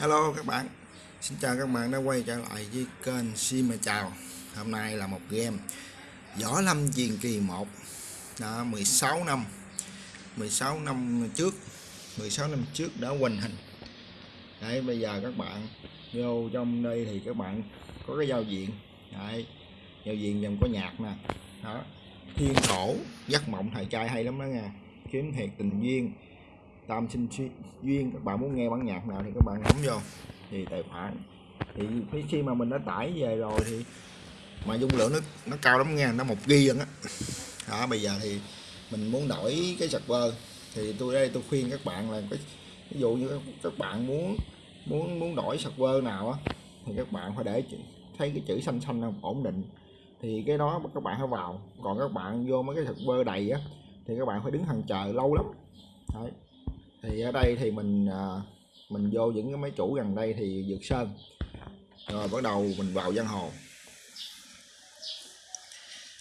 Hello các bạn. Xin chào các bạn đã quay trở lại với kênh Sim Chào. Hôm nay là một game Võ Lâm Truyền Kỳ 1 đã 16 năm. 16 năm trước. 16 năm trước đã hoành hình. Đấy, bây giờ các bạn vô trong đây thì các bạn có cái giao diện. Đấy, giao diện dòng có nhạc nè. Đó, thiên cổ, giấc mộng thời trai hay lắm đó nha. Kiếm thiệt tình duyên tam sinh duyên. Các bạn muốn nghe bản nhạc nào thì các bạn bấm vô. Thì tài khoản. Thì khi mà mình đã tải về rồi thì mà dung lượng nó nó cao lắm nha nó một ghi á. Đó, bây giờ thì mình muốn đổi cái server. Thì tôi đây tôi khuyên các bạn là cái ví dụ như các bạn muốn muốn muốn đổi server nào á, thì các bạn phải để thấy cái chữ xanh xanh ổn định. Thì cái đó các bạn phải vào. Còn các bạn vô mấy cái server đầy á, thì các bạn phải đứng hàng chờ lâu lắm. Đấy thì ở đây thì mình à, mình vô những cái máy chủ gần đây thì dược sơn. Rồi bắt đầu mình vào giang hồ.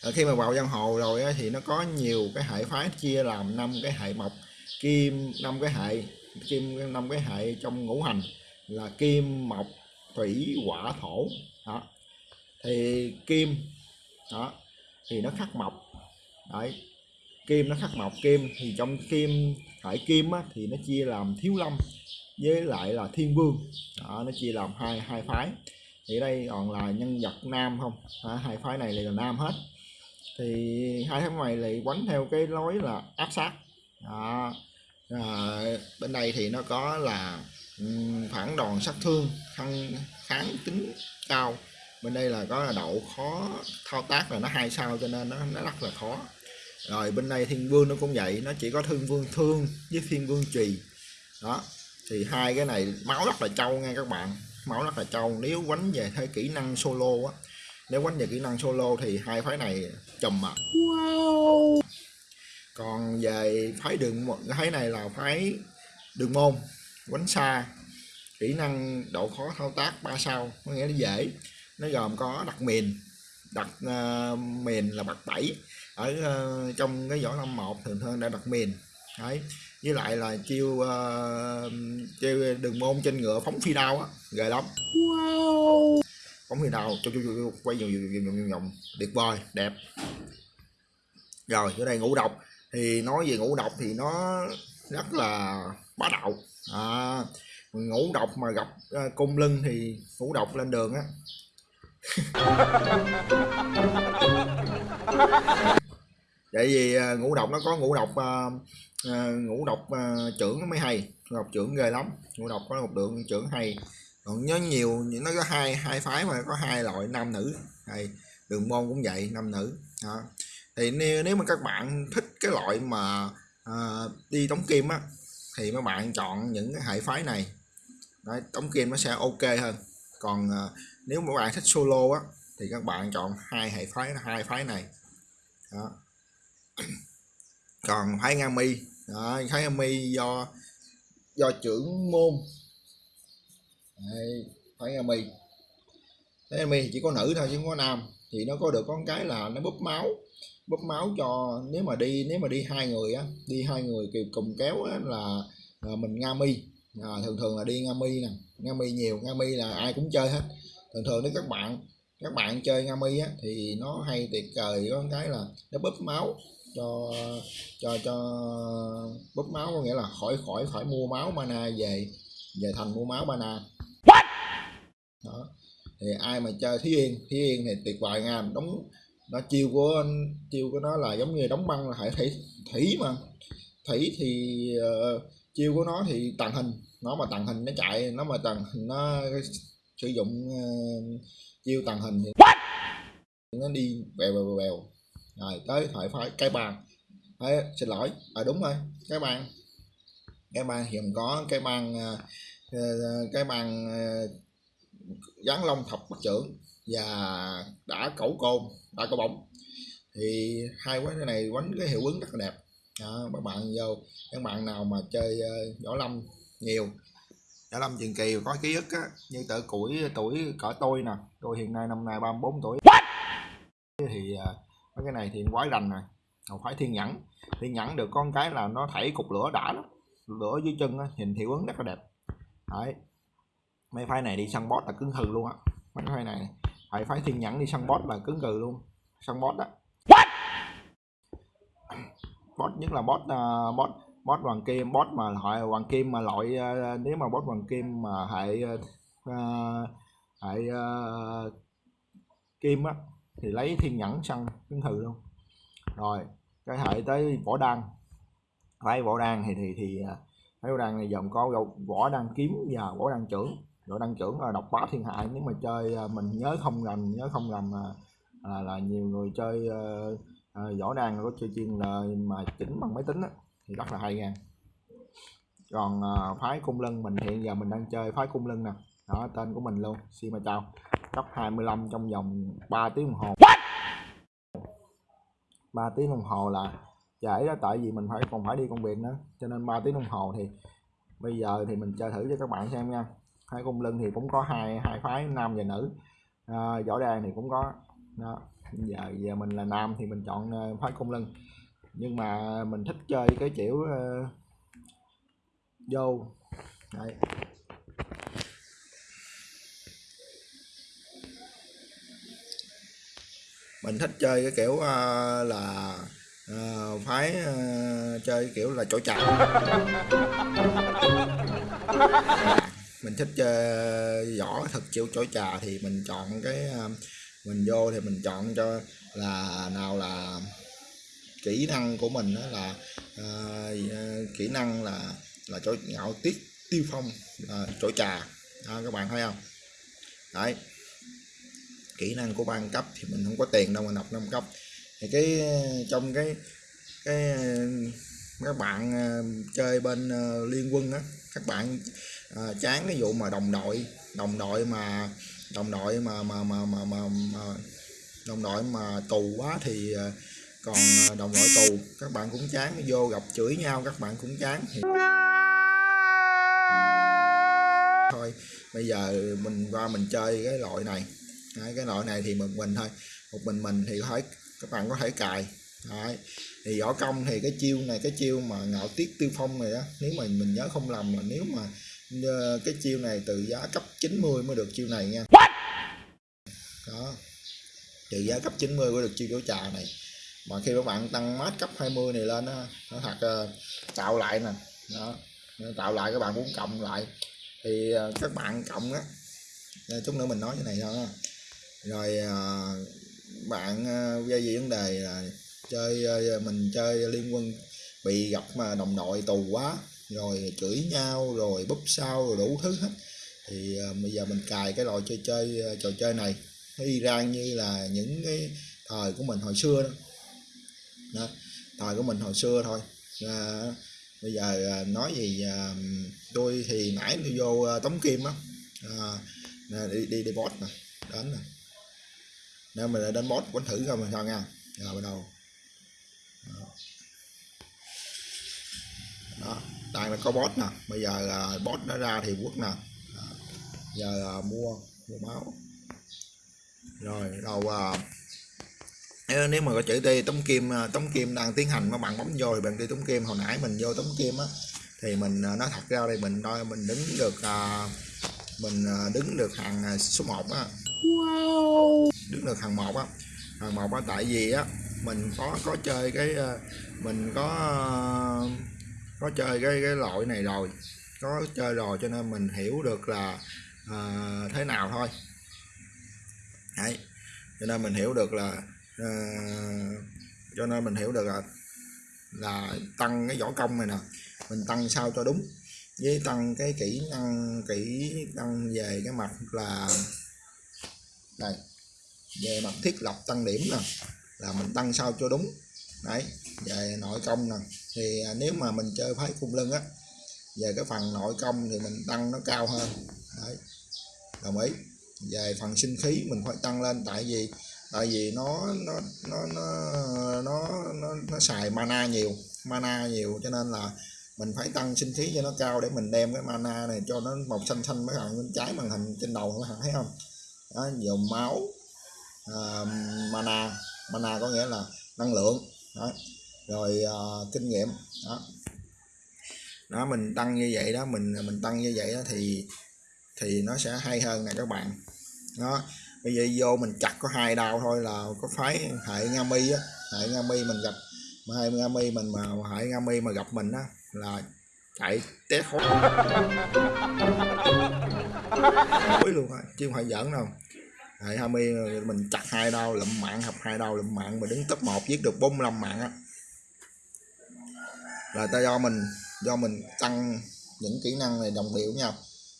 Rồi khi mà vào giang hồ rồi á, thì nó có nhiều cái hệ phái chia làm năm cái hệ mộc kim năm cái hệ kim năm cái hệ trong ngũ hành là kim mộc thủy hỏa thổ. Đó. Thì kim đó thì nó khắc mộc. Đấy kim nó khắc mộc kim. Thì trong kim hải kim á, thì nó chia làm thiếu lâm với lại là thiên vương. Đó, nó chia làm hai hai phái. Thì đây còn là nhân vật nam không? À, hai phái này là nam hết. Thì hai tháng này lại quánh theo cái lối là áp sát. Đó. À, bên đây thì nó có là phản đòn sát thương khăn kháng tính cao. Bên đây là có là độ khó thao tác là nó hai sao cho nên nó, nó rất là khó rồi bên đây thiên vương nó cũng vậy nó chỉ có thương vương thương với thiên vương trì. Đó thì hai cái này máu rất là trâu nha các bạn máu rất là trâu. Nếu quánh về theo kỹ năng solo á nếu quánh về kỹ năng solo thì hai phái này chùm mà wow. còn về phái đường phái này là phái đường môn quánh xa. Kỹ năng độ khó thao tác 3 sao có nghĩa là dễ. Nó gồm có đặt miền đặt uh, miền là bậc 7 ở uh, trong cái võ lâm một thường thường đã đặt miền đấy. Với lại là chiêu uh, chiêu đường môn trên ngựa phóng phi đao á ghê lắm. Wow. phóng phi đao chu quay vòng vòng vòng vòng tuyệt vời đẹp. Rồi ở đây ngũ độc. Thì nói về ngũ độc thì nó rất là bá đạo. À, ngũ độc mà gặp uh, cung lưng thì ngũ độc lên đường á tại vì à, ngũ độc nó có ngũ độc uh, ngũ độc uh, trưởng nó mới hay ngũ độc trưởng ghê lắm. Ngũ độc có một lượng trưởng hay. Còn nhớ nhiều nó có hai hai phái mà có hai loại nam nữ. Hay đường môn cũng vậy nam nữ. Đó. thì nếu, nếu mà các bạn thích cái loại mà uh, đi tống kim á thì mấy bạn chọn những cái hệ phái này. Đấy, tống kim nó sẽ ok hơn. Còn uh, nếu mà bạn thích solo á thì các bạn chọn hai hệ phái hai phái này. Đó. còn phái nga mi. Đó, phái nga mi do do trưởng môn. Đấy, phái nga mi. Phái nga mi thì chỉ có nữ thôi chứ không có nam. Thì nó có được con cái là nó búp máu. Búp máu cho nếu mà đi nếu mà đi hai người á đi hai người kiểu cùng kéo á, là, là mình nga mi. À, thường thường là đi nga mi nè. Nga mi nhiều nga mi là ai cũng chơi hết. Thường thường nếu các bạn các bạn chơi nga mi á thì nó hay tuyệt vời có cái là nó búp máu cho cho cho búp máu có nghĩa là khỏi khỏi khỏi mua máu mana về về thành mua máu mana. What? đó. Thì ai mà chơi thí yên thí yên thì tuyệt vời nha. Đóng nó chiêu của chiêu của nó là giống như đóng băng là hệ thủy thủy mà. Thủy thì uh, chiêu của nó thì tàng hình. Nó mà tàng hình nó chạy nó mà tàng hình nó sử dụng uh, chiêu tàng hình thì What? nó đi bèo bèo bèo rồi tới thoại phái cái bàn. Đấy, xin lỗi. À đúng rồi cái bàn. Cái bàn hiện có cái bàn uh, cái bàn uh, dán lông thập bắt trưởng và đã cẩu côn đã có bóng thì hai quán này quánh cái hiệu ứng rất là đẹp. Đó, các bạn vô các bạn nào mà chơi uh, võ lâm nhiều võ lâm truyền kỳ có ký ức á như tự củi tuổi cỡ tôi nè tôi hiện nay năm nay 34 tuổi. What? thì uh, cái này thì quái rành rồi. Không phải thiên nhẫn. Thiên nhẫn được con cái là nó thảy cục lửa đã lắm. Lửa dưới chân á, nhìn hiệu ứng rất là đẹp. Đấy. Mấy phái này đi săn boss là cứng hừ luôn á. Mấy phái này phải phái thiên nhẫn đi săn boss là cứng cừ luôn. Săn boss đó boss nhất là boss uh, boss boss hoàng kim. Boss mà loại hoàng kim mà loại uh, nếu mà boss hoàng kim mà hệ uh, uh, kim á thì lấy thiên nhẫn săn chứng thử luôn. Rồi cái hệ tới võ đăng phái võ đăng thì thì thì à, phái võ đăng này dòng có võ đăng kiếm và võ đăng trưởng. Võ đăng trưởng là độc bá thiên hạ nếu mà chơi à, mình nhớ không lầm nhớ không lầm là, là, là nhiều người chơi uh, à, võ đàn có chơi chuyên là mà chỉnh bằng máy tính á, thì rất là hay nha. Còn à, phái cung lân mình hiện giờ mình đang chơi phái cung lân nè. Đó tên của mình luôn. Xin mời chào cấp 25 trong vòng 3 tiếng đồng hồ. 3 tiếng đồng hồ là trễ đó tại vì mình phải còn phải đi công việc nữa. Cho nên 3 tiếng đồng hồ thì bây giờ thì mình chơi thử cho các bạn xem nha. Phái cung lân thì cũng có hai hai phái nam và nữ. À, võ đàn thì cũng có. Đó giờ giờ mình là nam thì mình chọn ờ, phái cung lân nhưng mà mình thích chơi cái kiểu uh, vô. Đấy. Mình thích chơi cái kiểu uh, là uh, phái uh, chơi kiểu là chỗ chào mình thích chơi võ thật chiêu chỗ trà thì mình chọn cái uh, mình vô thì mình chọn cho là nào là kỹ năng của mình đó là uh, kỹ năng là là chỗ ngạo tiết tiêu phong là chỗ trà đó, các bạn thấy không? Đấy kỹ năng của ban cấp thì mình không có tiền đâu mà nộp năm cấp thì cái trong cái cái các bạn ờ, chơi bên ờ, liên quân á các bạn à, chán cái vụ mà đồng đội đồng đội mà đồng đội mà mà mà mà mà, mà đồng đội mà tù quá thì còn đồng đội tù các bạn cũng chán vô gặp chửi nhau các bạn cũng chán thì thôi bây giờ mình qua mình chơi cái loại này. Đấy, cái loại này thì một mình thôi. Một mình mình thì thấy các bạn có thể cài. Đấy. thì võ công thì cái chiêu này cái chiêu mà ngạo tiết tiêu phong này đó nếu mà mình nhớ không lầm là nếu mà Ờ, cái chiêu này từ giá cấp 90 mới được chiêu này nha. Đó. Từ giá cấp 90 mới được chiêu chỗ trà này. Mà khi các bạn tăng mát cấp 20 này lên đó, nó thật uh, tạo lại nè. Đó. Tạo lại các bạn muốn cộng lại. Thì uh, các bạn cộng á chút nữa mình nói cái này thôi rồi à, bạn à, uh, gây gì vấn đề là chơi à, mình chơi liên quân bị gặp mà đồng đội tù quá rồi chửi nhau rồi búp sao rồi đủ thứ hết. Thì bây giờ mình cài cái loại chơi chơi trò chơi này nó y rang như là những cái thời của mình hồi xưa đó, đó thời của mình hồi xưa thôi. À, bây giờ à, nói gì à, tôi thì nãy tôi vô à, tống kim á. À, đi đi đi boss nè đến nè nếu mình đến boss quánh thử coi mình sao nha rồi bắt đầu. Đó. đó. Đang là có boss nè. Bây giờ uh, boss nó ra thì quốc nè. Giờ uh, mua mua máu. Rồi đầu uh, nếu mà có chữ đi tống kim à, tống kim đang tiến hành mà bạn bấm vô thì bạn đi tống kim hồi nãy mình vô tống kim á thì mình à, nói thật ra đây mình coi mình đứng được uh, mình đứng được hàng số 1 á. Wow đứng được hàng một á. Hàng một á tại vì á mình có có chơi cái ờ, mình có có chơi cái cái loại này rồi có chơi rồi cho nên mình hiểu được là uh, thế nào thôi. Đấy. cho nên mình hiểu được là uh, cho nên mình hiểu được là là tăng cái võ công này nè mình tăng sao cho đúng. Với tăng cái kỹ năng kỹ năng về cái mặt là đây về mặt thiết lập tăng điểm nè là mình tăng sao cho đúng. Đấy về nội công nè thì à, nếu mà mình chơi phái cung lưng á về cái phần nội công thì mình tăng nó cao hơn. Đấy đồng ý. Về phần sinh khí mình phải tăng lên tại vì tại vì nó nó nó nó nó nó, nó xài mana nhiều mana nhiều cho nên là mình phải tăng sinh khí cho nó cao để mình đem cái mana này cho nó màu xanh xanh mấy bạn bên trái màn hình trên đầu các bạn thấy không? Đó dầu máu uh, mana mana có nghĩa là năng lượng đó. Rồi uh, kinh nghiệm đó. Đó mình tăng như vậy đó mình mình tăng như vậy đó thì thì nó sẽ hay hơn nè các bạn. Đó. Bây giờ vô mình chặt có hai đao thôi là có phái hệ nga mi á. Hệ nga mi mình gặp mà hệ nga mi mình mà hệ nga mi mà gặp mình á là chạy té khói luôn á chứ không phải giỡn đâu hệ Hami, mình chặt hai đau, lụm mạng học hai đau, lụm mạng, mà đứng top 1 giết được 45 mạng á. Là ta do mình do mình tăng những kỹ năng này đồng điệu nhau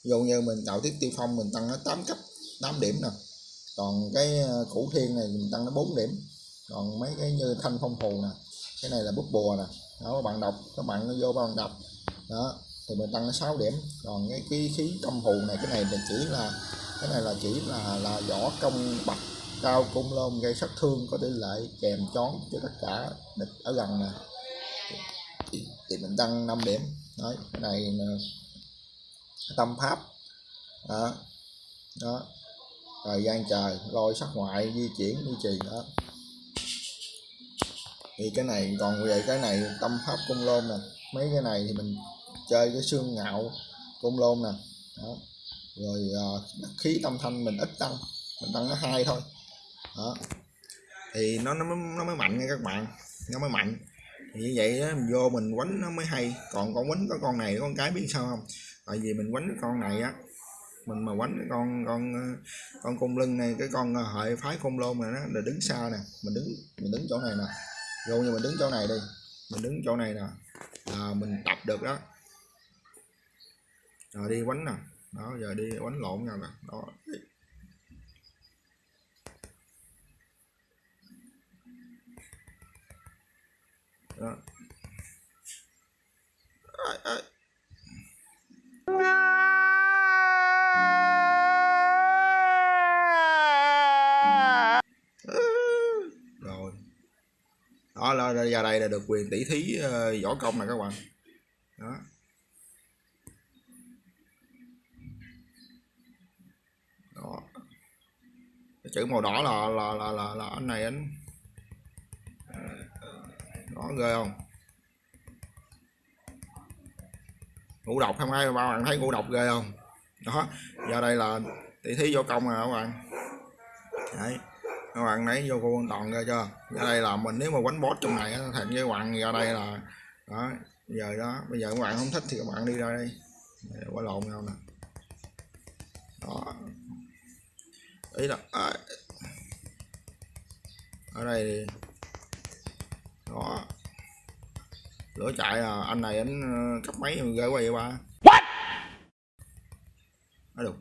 dụ như mình tạo tiếp tiêu phong, mình tăng nó 8 cấp 8 điểm nè. Còn cái ờ, củ thiên này mình tăng nó 4 điểm. Còn mấy cái như thanh phong phù nè, cái này là bút bùa nè. Đó các bạn đọc, các bạn nó vô bạn đọc. Đó thì mình tăng 6 điểm. Còn cái khí khí công phù này cái này là chỉ là cái này là chỉ là là võ công bạch cao cung lôn gây sát thương có tỷ lệ kèm chón cho tất cả địch ở gần nè. Thì, thì mình tăng 5 điểm. Đấy cái này tâm pháp. Đó đó. Thời gian trời lôi sắc ngoại di chuyển duy trì đó. Thì cái này còn về cái này tâm pháp cung lôn nè. Mấy cái này thì mình chơi cái xương ngạo cung lôn nè. Đó. Rồi uh, khí tâm thanh mình ít tăng mình tăng nó hai thôi. Đó. Thì nó nó mới, nó mới mạnh nha các bạn. Nó mới mạnh. Thì như vậy đó, mình vô mình quánh nó mới hay. Còn con quánh có con này con cái biết sao không? Tại vì mình quánh cái con này á mình mà quánh cái con con ờ, con cung lưng này cái con ờ, hệ phái cung lôn này nó là đứng xa nè. Mình đứng mình đứng chỗ này nè. Vô như mình đứng chỗ này đi. Mình đứng chỗ này nè. Là mình tập được đó rồi đi quánh nè. Đó giờ đi quánh lộn nhau nè. Đó. Đó. Ai, ai. rồi. Đó là giờ đây là được quyền tỷ thí uh, võ công nè các bạn. Đó. Chữ màu đỏ là là là là, là anh này anh ờ, ờ, ờ, đó ghê không? Ngũ độc không ai ba bạn thấy ngũ độc ghê không? Đó giờ đây là tỷ thí vô công rồi các bạn? Đấy các bạn lấy vô cô an toàn ra chưa? Ra đây là mình nếu mà quánh boss trong này thật với các bạn ra đây là đó giờ đó bây giờ các bạn không thích thì các bạn đi ra đây. Quá lộn nhau nè. Đó ý là à, ở đây đó lửa chạy à anh này anh cấp mấy ghê quá vậy ba? What? đó được.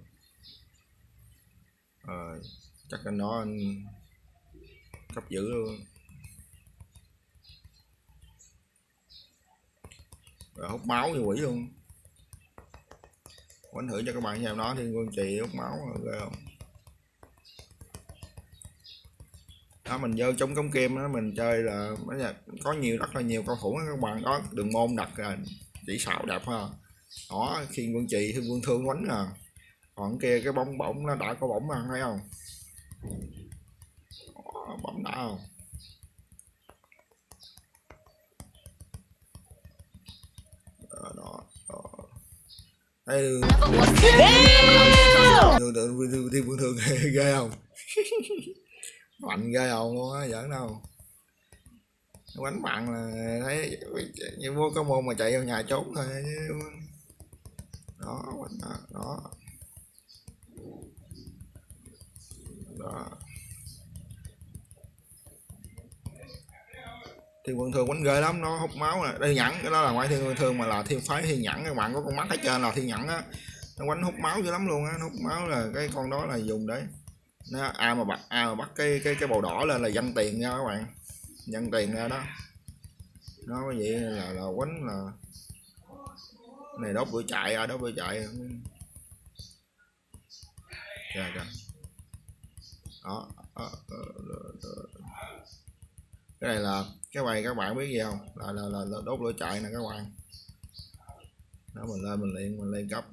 Ờ, chắc anh đó anh cấp dữ luôn. Rồi hút máu như quỷ luôn. Quánh thử cho các bạn xem nó thiên quân trì hút máu ghê không đó mình vô trong cống kim đó mình chơi là có nhiều rất là nhiều cầu thủ các bạn có đường môn đặt là chỉ xạo đẹp ha đó khi quân trì thiên quân thương quánh à. Còn kia cái bóng bổng nó đã có bổng mà thấy không? Đó, bóng đã không? Đó, đó, đó. đây thiên quân thương ghê không mạnh ghê hồn luôn á, giỡn đâu. Đánh bạn là thấy như vô có môn mà chạy vào nhà trốn thôi đó, quánh đó đó. Đó. Thiên quân thường quánh ghê lắm, nó hút máu nè. Đây, nhẫn, cái đó là ngoại thiên quân thường mà là thiên phái, thiên nhẫn các bạn có con mắt ở trên là thiên nhẫn á. Nó quánh hút máu dữ lắm luôn á hút máu là cái con đó là dùng đấy nó ai mà bắt ai mà bắt cái cái cái bầu đỏ lên là dân tiền nha các bạn. Dân tiền ra đó. Nó vậy là là quánh là này đốt bữa chạy à đốt bữa chạy. Trời trời đó, đó, đó, đó, đó. cái này là cái bài các bạn biết gì không? Là là, là, là đốt lửa chạy nè các bạn. Đó mình lên mình liền mình lên cấp.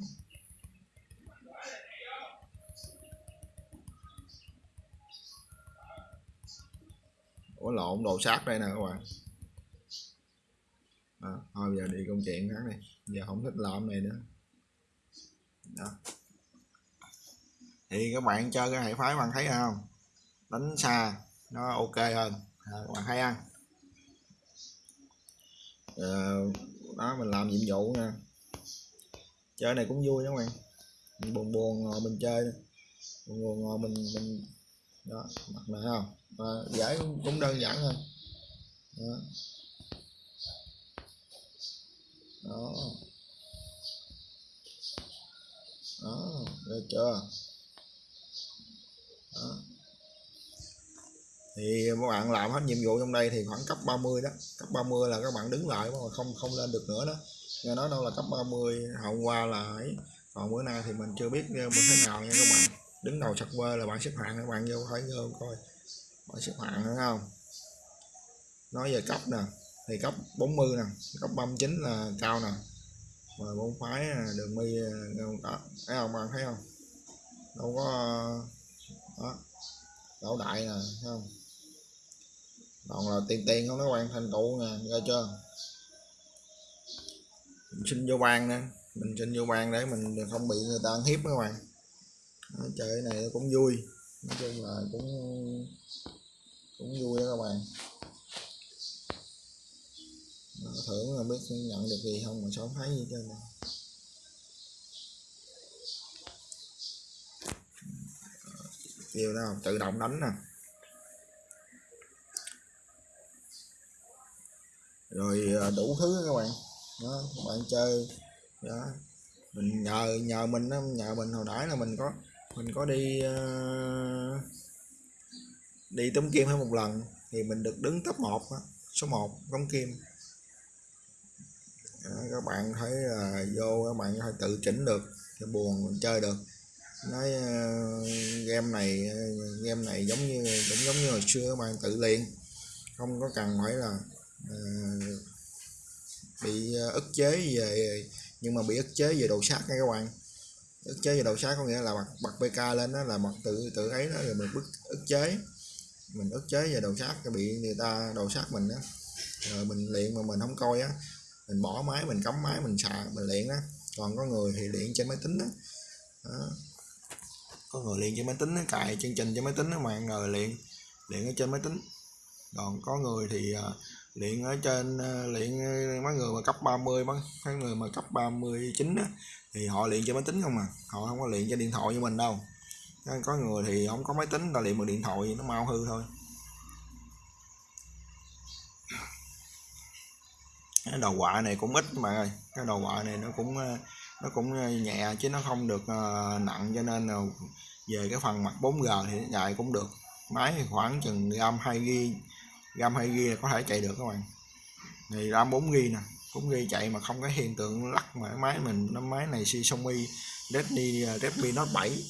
Ủa lộn đồ sát đây nè các bạn. À, thôi giờ đi công chuyện khác này giờ không thích làm này nữa. Đó. Thì các bạn chơi cái hệ phái bạn thấy không? Đánh xa nó ok hơn. À, các bạn thấy ăn à, ờ, đó mình làm nhiệm vụ nha chơi này cũng vui các bạn. Buồn buồn ngồi mình chơi. Buồn buồn ngồi mình mình đó mặt này không? Và giải cũng, cũng đơn giản thôi. Đó. Đó. Đó được chưa? Đó. thì các bạn làm hết nhiệm vụ trong đây thì khoảng cấp 30 đó. Cấp 30 là các bạn đứng lại mà không không lên được nữa đó. Nghe nói đâu là cấp 30 hôm qua là ấy. Còn bữa nay thì mình chưa biết ờ, như thế nào nha các bạn đứng đầu sạc là bạn xếp hạng các bạn vô thấy vô coi. Bạn xếp hạng đúng không? Nói về cấp nè, thì cấp 40 nè, cấp 39 là cao nè. Rồi bốn phái à, đường mi à, đó. Thấy không, bạn thấy không? Đâu có, đó. Đảo đại nè, thấy không? Còn là tiền tiền không nó quan, thành tụ nè ra chưa? Mình xin vô ban nè, mình xin vô ban để mình không bị người ta ăn hiếp các bạn đó, chơi cái này cũng vui. Nói chung là cũng cũng vui đó các bạn. Đó, thưởng là biết nhận được gì không mà sao không thấy gì chơi này nhiều đâu tự động đánh nè. Rồi à, đủ thứ các bạn. Đó các bạn chơi. Đó. Mình nhờ nhờ mình nhờ mình hồi nãy là mình có mình có đi uh, đi tống kim hay một lần thì mình được đứng top 1 số 1 tống kim. Đó, các bạn thấy là vô các bạn phải tự chỉnh được cái buồn mình chơi được. Nói uh, game này game này giống như cũng giống như hồi xưa các bạn tự luyện. Không có cần phải là uh, bị ức chế về nhưng mà bị ức chế về đồ sát nha các bạn ức chế về độ sát có nghĩa là bật bật pk lên đó là bật tự tự ấy đó rồi mình bức ức chế. Mình ức chế về độ sát bị người ta độ sát mình đó rồi mình luyện mà mình không coi á mình bỏ máy mình cắm máy mình xài mình luyện á. Còn có người thì luyện trên máy tính đó, đó. có người luyện trên máy tính đó, cài chương trình trên máy tính đó mà người luyện luyện ở trên máy tính. Còn có người thì uh, luyện ở trên ờ, luyện ờ, mấy người mà cấp 30 mấy, mấy người mà cấp 39 á thì họ luyện cho máy tính không à. Họ không có luyện cho điện thoại như mình đâu. Ờ, có người thì không có máy tính ta luyện bằng điện thoại nó mau hư thôi. Cái đầu quạ này cũng ít mà ơi. Cái đầu quạ này nó cũng nó cũng nhẹ chứ nó không được nặng cho nên là về cái phần mặt 4G thì chạy cũng được. Máy khoảng chừng gram 2 g gam 2 ghi là có thể chạy được các bạn. Thì ram 4 ghi nè. 4 ghi chạy mà không có hiện tượng lắc mà máy mình nó máy này Xiaomi Redmi à, Redmi Note 7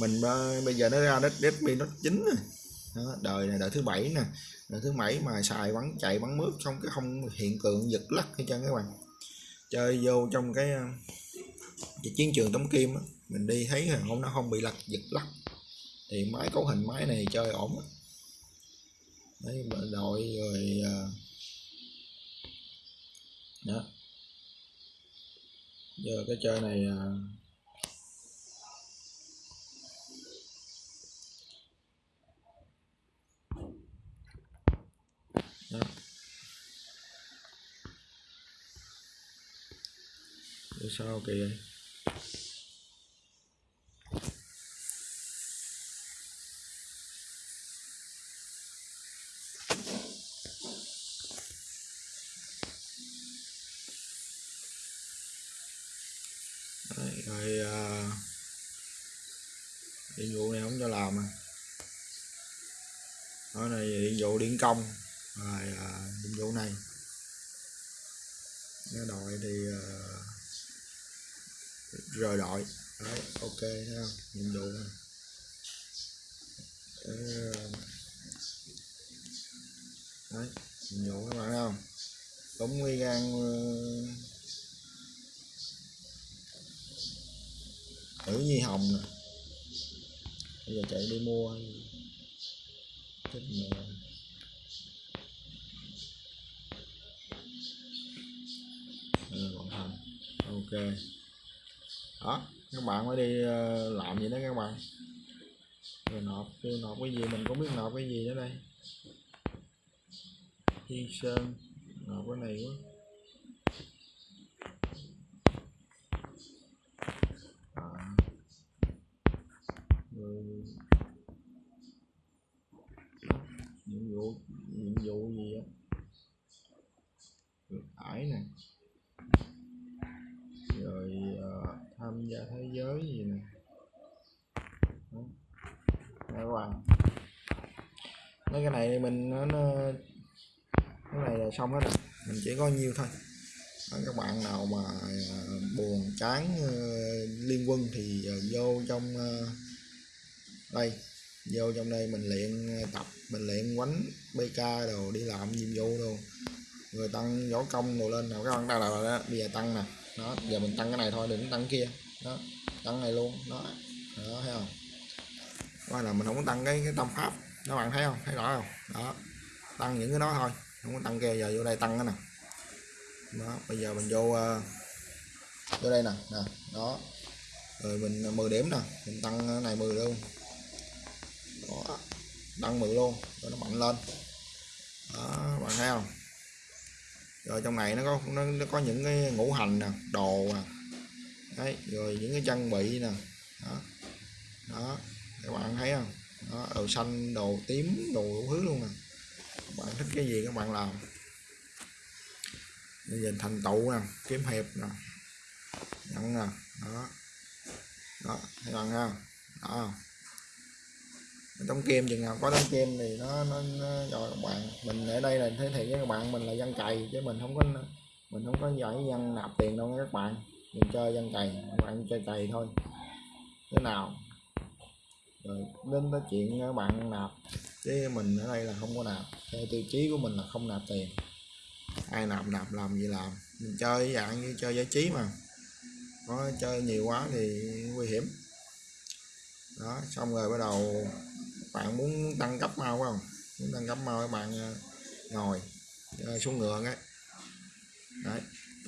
mình bây giờ nó ra Redmi Note 9 rồi đó, đời này đời thứ bảy nè. Đời thứ bảy mà xài bắn chạy bắn mướt không cái không hiện tượng giật lắc hay chân các bạn. Chơi vô trong cái, à, cái chiến trường tống kim á, mình đi thấy là không nó không bị lật giật lắc. Thì máy cấu hình máy này chơi ổn á đấy đội rồi à, đó giờ cái chơi này à, đó. Để sao kìa vậy Đấy, rồi à, điện vụ này không cho làm à. Đó này nhiệm vụ điện công rồi à, nhiệm vụ này. Cái đội thì à, rời đội. Đấy ok thấy không? Nhiệm vụ này. À, đấy nhiệm vụ các bạn thấy không? Cũng nguy gan à, tử nhi hồng nè bây giờ chạy đi mua chết mẹ ừ, vận ok. Đó các bạn mới đi ờ, làm vậy đó các bạn. Rồi nộp kêu nộp cái gì mình cũng biết nộp cái gì nữa đây. Thiên Sơn nộp cái này quá à người nhiệm vụ nhiệm vụ gì á được ải nè rồi ờ, tham gia thế giới gì nè Đó. Nè các bạn mấy cái này mình nó, nó cái này là xong hết rồi mình chỉ có nhiêu thôi các bạn nào mà buồn chán liên quân thì vô trong đây, vô trong đây mình luyện ờ, tập, mình luyện quánh bk đồ, đi làm nhiệm vụ đồ. Người tăng võ công đồ lên, nào các bạn đang là đó bây giờ tăng nè. Đó, giờ mình tăng cái này thôi, đừng tăng kia. Đó, tăng này luôn, đó. Đó, thấy không? Qua là mình không có tăng cái cái tâm pháp. Các bạn thấy không? Thấy rõ không? Đó, tăng những cái đó thôi, không có tăng kia giờ vô đây tăng cái nè. Đó, bây giờ mình vô ờ, vô đây nè nè. Đó, rồi mình ờ, 10 điểm nè. Mình tăng cái này 10 luôn đó đăng 10 luôn rồi nó mạnh lên. Đó bạn thấy không? Rồi trong này nó có nó, nó có những cái ngũ hành nè đồ nè. Đấy rồi những cái trang bị nè. Đó. Đó các bạn thấy không? Đó, đồ xanh đồ tím đồ đủ thứ luôn nè. Các bạn thích cái gì các bạn làm. Bây giờ thành tựu nè kiếm hiệp nè nhận nè. Đó. Đó các bạn thấy không? Đó đóng kem chừng nào có đóng kem thì nó nó, nó rồi các bạn. Mình ở đây là thể hiện với các bạn mình là dân cày chứ mình không có mình không có giỏi dân nạp tiền đâu các bạn. Mình chơi dân cày các bạn chơi cày thôi. Thế nào? Rồi đến tới chuyện các bạn nạp chứ mình ở đây là không có nạp. Theo tiêu chí của mình là không nạp tiền. Ai nạp nạp làm gì làm. Mình chơi dạng như chơi giải trí mà. Có chơi nhiều quá thì nguy hiểm. Đó xong rồi bắt đầu bạn muốn tăng cấp mau phải không? Muốn tăng cấp mau các bạn ờ, ngồi ờ, xuống ngựa cái. Đấy,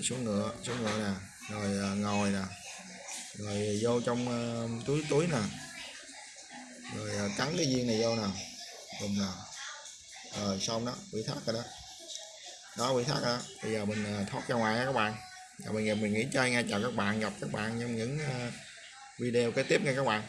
xuống ngựa xuống ngựa nè, rồi ờ, ngồi nè, rồi vô trong túi túi nè, rồi cắn cái viên này vô nè dùng nè. Rồi xong đó bị thắt rồi đó. Đó bị thắt đó. Bây giờ mình thoát ra ngoài nha các bạn. Rồi bây giờ mình nghỉ chơi nha. Chào các bạn, gặp các bạn trong những video kế tiếp nha các bạn.